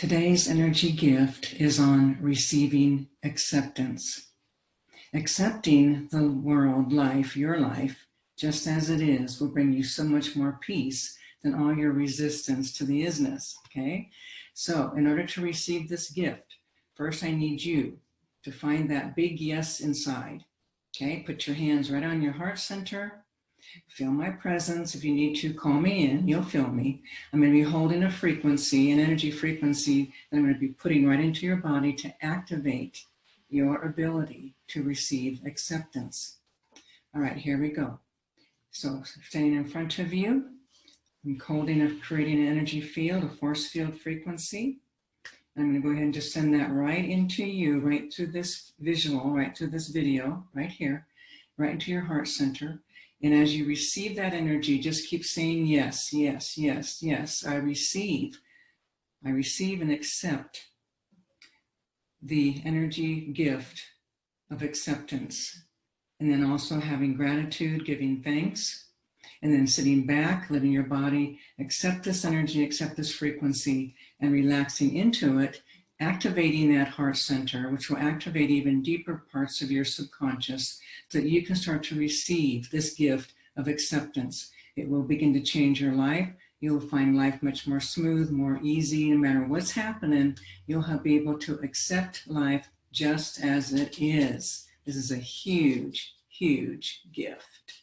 Today's energy gift is on receiving acceptance. Accepting the world, life, your life, just as it is, will bring you so much more peace than all your resistance to the isness, okay? So in order to receive this gift, first I need you to find that big yes inside, okay? Put your hands right on your heart center, Feel my presence. If you need to, call me in. You'll feel me. I'm going to be holding a frequency, an energy frequency that I'm going to be putting right into your body to activate your ability to receive acceptance. All right, here we go. So standing in front of you, I'm holding a creating an energy field, a force field frequency. I'm going to go ahead and just send that right into you, right through this visual, right through this video, right here, right into your heart center. And as you receive that energy, just keep saying yes, yes, yes, yes. I receive. I receive and accept the energy gift of acceptance. And then also having gratitude, giving thanks, and then sitting back, letting your body accept this energy, accept this frequency, and relaxing into it activating that heart center, which will activate even deeper parts of your subconscious so that you can start to receive this gift of acceptance. It will begin to change your life. You'll find life much more smooth, more easy, no matter what's happening. You'll be able to accept life just as it is. This is a huge, huge gift.